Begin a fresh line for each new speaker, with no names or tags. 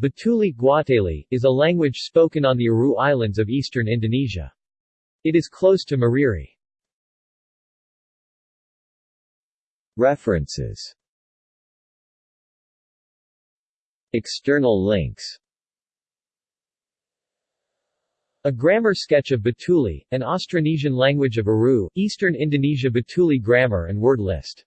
Batuley Guateli, is a language spoken on the Aru Islands of eastern Indonesia. It is close to Mariri.
References External links
A grammar sketch of Batuley, an Austronesian language of Aru, Eastern Indonesia Batuley grammar and word list